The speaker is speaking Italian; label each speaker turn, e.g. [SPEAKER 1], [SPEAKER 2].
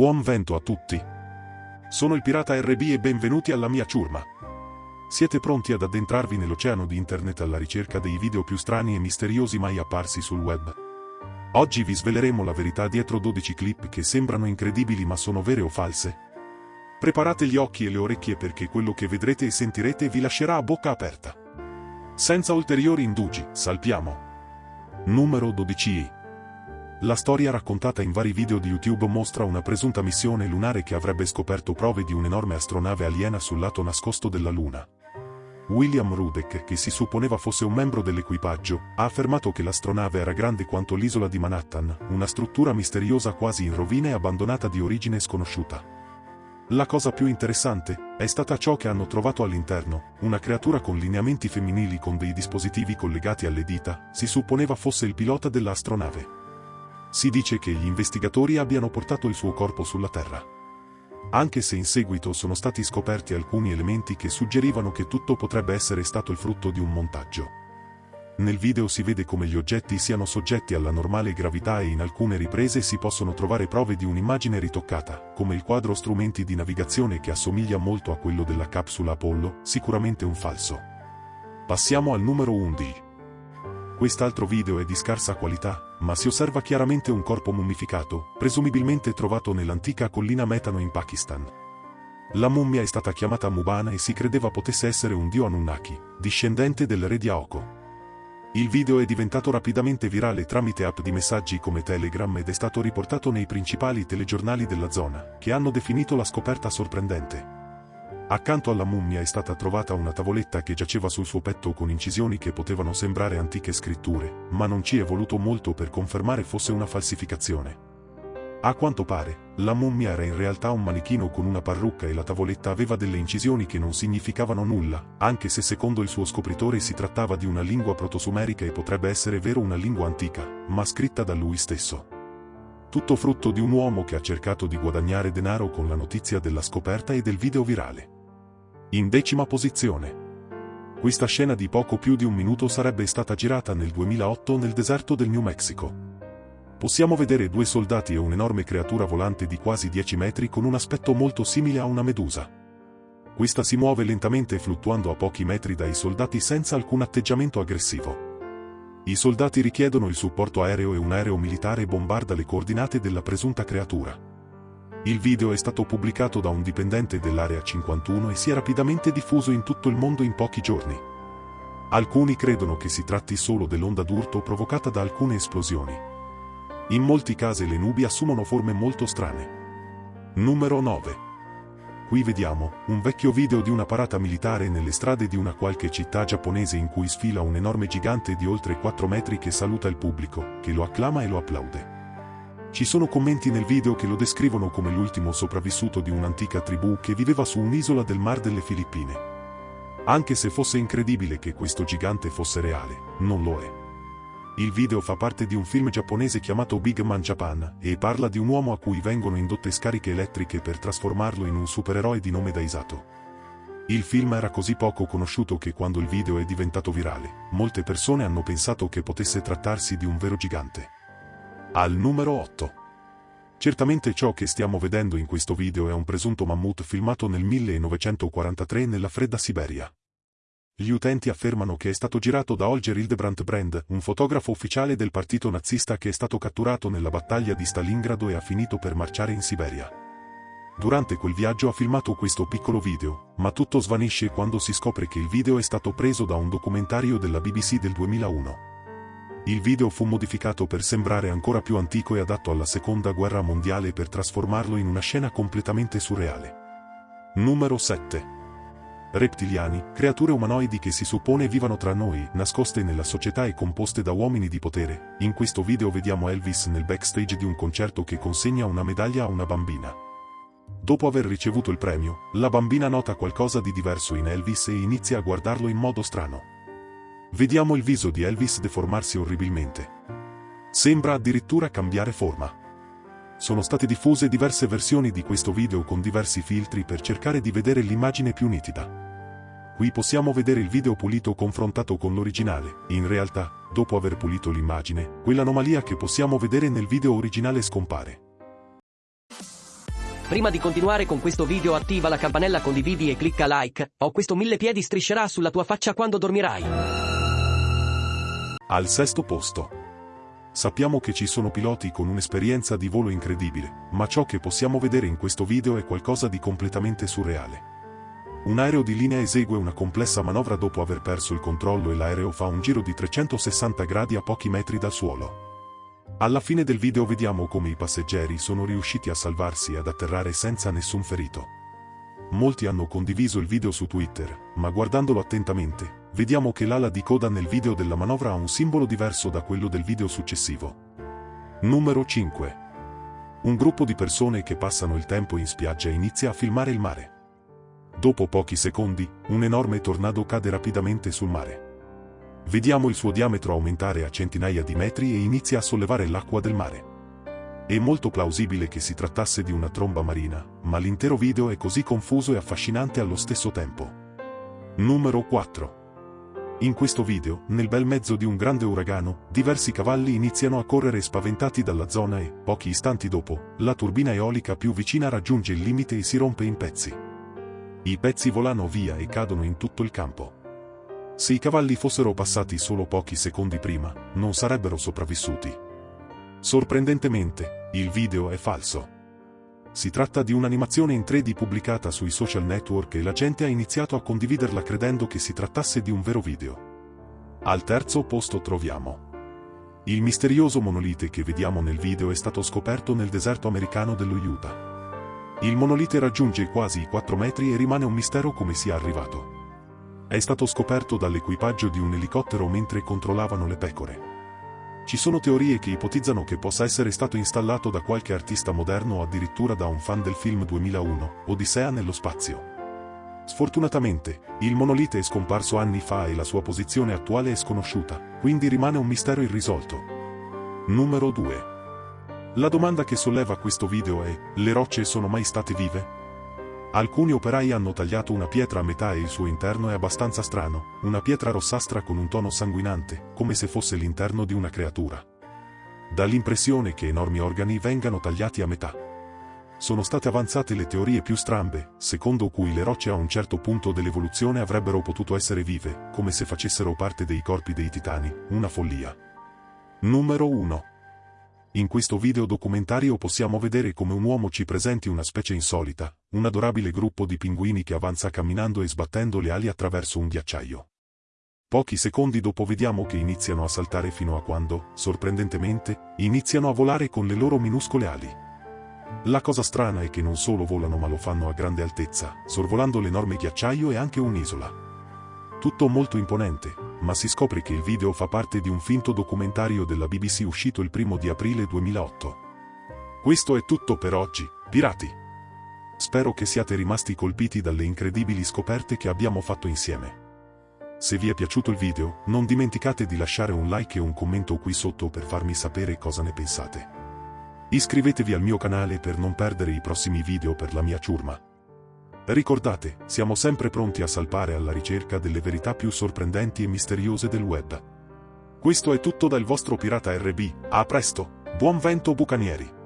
[SPEAKER 1] Buon vento a tutti. Sono il pirata RB e benvenuti alla mia ciurma. Siete pronti ad addentrarvi nell'oceano di internet alla ricerca dei video più strani e misteriosi mai apparsi sul web? Oggi vi sveleremo la verità dietro 12 clip che sembrano incredibili ma sono vere o false. Preparate gli occhi e le orecchie perché quello che vedrete e sentirete vi lascerà a bocca aperta. Senza ulteriori indugi, salpiamo. Numero 12. La storia raccontata in vari video di YouTube mostra una presunta missione lunare che avrebbe scoperto prove di un'enorme astronave aliena sul lato nascosto della Luna. William Rudek, che si supponeva fosse un membro dell'equipaggio, ha affermato che l'astronave era grande quanto l'isola di Manhattan, una struttura misteriosa quasi in rovina e abbandonata di origine sconosciuta. La cosa più interessante è stata ciò che hanno trovato all'interno, una creatura con lineamenti femminili con dei dispositivi collegati alle dita, si supponeva fosse il pilota dell'astronave. Si dice che gli investigatori abbiano portato il suo corpo sulla Terra. Anche se in seguito sono stati scoperti alcuni elementi che suggerivano che tutto potrebbe essere stato il frutto di un montaggio. Nel video si vede come gli oggetti siano soggetti alla normale gravità e in alcune riprese si possono trovare prove di un'immagine ritoccata, come il quadro strumenti di navigazione che assomiglia molto a quello della capsula Apollo, sicuramente un falso. Passiamo al numero 11. Quest'altro video è di scarsa qualità, ma si osserva chiaramente un corpo mummificato, presumibilmente trovato nell'antica collina Metano in Pakistan. La mummia è stata chiamata Mubana e si credeva potesse essere un dio Anunnaki, discendente del re di Aoko. Il video è diventato rapidamente virale tramite app di messaggi come Telegram ed è stato riportato nei principali telegiornali della zona, che hanno definito la scoperta sorprendente. Accanto alla mummia è stata trovata una tavoletta che giaceva sul suo petto con incisioni che potevano sembrare antiche scritture, ma non ci è voluto molto per confermare fosse una falsificazione. A quanto pare, la mummia era in realtà un manichino con una parrucca e la tavoletta aveva delle incisioni che non significavano nulla, anche se secondo il suo scopritore si trattava di una lingua protosumerica e potrebbe essere vero una lingua antica, ma scritta da lui stesso. Tutto frutto di un uomo che ha cercato di guadagnare denaro con la notizia della scoperta e del video virale. In decima posizione. Questa scena di poco più di un minuto sarebbe stata girata nel 2008 nel deserto del New Mexico. Possiamo vedere due soldati e un'enorme creatura volante di quasi 10 metri con un aspetto molto simile a una medusa. Questa si muove lentamente fluttuando a pochi metri dai soldati senza alcun atteggiamento aggressivo. I soldati richiedono il supporto aereo e un aereo militare bombarda le coordinate della presunta creatura. Il video è stato pubblicato da un dipendente dell'Area 51 e si è rapidamente diffuso in tutto il mondo in pochi giorni. Alcuni credono che si tratti solo dell'onda d'urto provocata da alcune esplosioni. In molti casi le nubi assumono forme molto strane. Numero 9. Qui vediamo un vecchio video di una parata militare nelle strade di una qualche città giapponese in cui sfila un enorme gigante di oltre 4 metri che saluta il pubblico, che lo acclama e lo applaude. Ci sono commenti nel video che lo descrivono come l'ultimo sopravvissuto di un'antica tribù che viveva su un'isola del mar delle Filippine. Anche se fosse incredibile che questo gigante fosse reale, non lo è. Il video fa parte di un film giapponese chiamato Big Man Japan e parla di un uomo a cui vengono indotte scariche elettriche per trasformarlo in un supereroe di nome Daisato. Il film era così poco conosciuto che quando il video è diventato virale, molte persone hanno pensato che potesse trattarsi di un vero gigante. Al numero 8. Certamente ciò che stiamo vedendo in questo video è un presunto mammut filmato nel 1943 nella fredda Siberia. Gli utenti affermano che è stato girato da Holger Hildebrandt Brand, un fotografo ufficiale del partito nazista che è stato catturato nella battaglia di Stalingrado e ha finito per marciare in Siberia. Durante quel viaggio ha filmato questo piccolo video, ma tutto svanisce quando si scopre che il video è stato preso da un documentario della BBC del 2001. Il video fu modificato per sembrare ancora più antico e adatto alla seconda guerra mondiale per trasformarlo in una scena completamente surreale. Numero 7. Reptiliani, creature umanoidi che si suppone vivano tra noi, nascoste nella società e composte da uomini di potere. In questo video vediamo Elvis nel backstage di un concerto che consegna una medaglia a una bambina. Dopo aver ricevuto il premio, la bambina nota qualcosa di diverso in Elvis e inizia a guardarlo in modo strano. Vediamo il viso di Elvis deformarsi orribilmente. Sembra addirittura cambiare forma. Sono state diffuse diverse versioni di questo video con diversi filtri per cercare di vedere l'immagine più nitida. Qui possiamo vedere il video pulito confrontato con l'originale. In realtà, dopo aver pulito l'immagine, quell'anomalia che possiamo vedere nel video originale scompare.
[SPEAKER 2] Prima di continuare con questo video attiva la campanella condividi e clicca like, o questo mille piedi striscerà sulla tua faccia quando dormirai.
[SPEAKER 1] Al sesto posto. Sappiamo che ci sono piloti con un'esperienza di volo incredibile, ma ciò che possiamo vedere in questo video è qualcosa di completamente surreale. Un aereo di linea esegue una complessa manovra dopo aver perso il controllo e l'aereo fa un giro di 360 gradi a pochi metri dal suolo. Alla fine del video vediamo come i passeggeri sono riusciti a salvarsi e ad atterrare senza nessun ferito. Molti hanno condiviso il video su Twitter, ma guardandolo attentamente, vediamo che l'ala di coda nel video della manovra ha un simbolo diverso da quello del video successivo. Numero 5. Un gruppo di persone che passano il tempo in spiaggia inizia a filmare il mare. Dopo pochi secondi, un enorme tornado cade rapidamente sul mare. Vediamo il suo diametro aumentare a centinaia di metri e inizia a sollevare l'acqua del mare. È molto plausibile che si trattasse di una tromba marina, ma l'intero video è così confuso e affascinante allo stesso tempo. Numero 4. In questo video, nel bel mezzo di un grande uragano, diversi cavalli iniziano a correre spaventati dalla zona e, pochi istanti dopo, la turbina eolica più vicina raggiunge il limite e si rompe in pezzi. I pezzi volano via e cadono in tutto il campo. Se i cavalli fossero passati solo pochi secondi prima, non sarebbero sopravvissuti. Sorprendentemente, il video è falso. Si tratta di un'animazione in 3D pubblicata sui social network e la gente ha iniziato a condividerla credendo che si trattasse di un vero video. Al terzo posto troviamo il misterioso monolite che vediamo nel video è stato scoperto nel deserto americano dello Utah. Il monolite raggiunge quasi i 4 metri e rimane un mistero come sia arrivato. È stato scoperto dall'equipaggio di un elicottero mentre controllavano le pecore. Ci sono teorie che ipotizzano che possa essere stato installato da qualche artista moderno o addirittura da un fan del film 2001, Odissea nello spazio. Sfortunatamente, il monolite è scomparso anni fa e la sua posizione attuale è sconosciuta, quindi rimane un mistero irrisolto. Numero 2. La domanda che solleva questo video è, le rocce sono mai state vive? Alcuni operai hanno tagliato una pietra a metà e il suo interno è abbastanza strano, una pietra rossastra con un tono sanguinante, come se fosse l'interno di una creatura. Dà l'impressione che enormi organi vengano tagliati a metà. Sono state avanzate le teorie più strambe, secondo cui le rocce a un certo punto dell'evoluzione avrebbero potuto essere vive, come se facessero parte dei corpi dei titani, una follia. Numero 1. In questo video documentario possiamo vedere come un uomo ci presenti una specie insolita, un adorabile gruppo di pinguini che avanza camminando e sbattendo le ali attraverso un ghiacciaio. Pochi secondi dopo vediamo che iniziano a saltare fino a quando, sorprendentemente, iniziano a volare con le loro minuscole ali. La cosa strana è che non solo volano ma lo fanno a grande altezza, sorvolando l'enorme ghiacciaio e anche un'isola. Tutto molto imponente, ma si scopre che il video fa parte di un finto documentario della BBC uscito il primo di aprile 2008. Questo è tutto per oggi, pirati! Spero che siate rimasti colpiti dalle incredibili scoperte che abbiamo fatto insieme. Se vi è piaciuto il video, non dimenticate di lasciare un like e un commento qui sotto per farmi sapere cosa ne pensate. Iscrivetevi al mio canale per non perdere i prossimi video per la mia ciurma. Ricordate, siamo sempre pronti a salpare alla ricerca delle verità più sorprendenti e misteriose del web. Questo è tutto dal vostro pirata RB, a presto, buon vento bucanieri!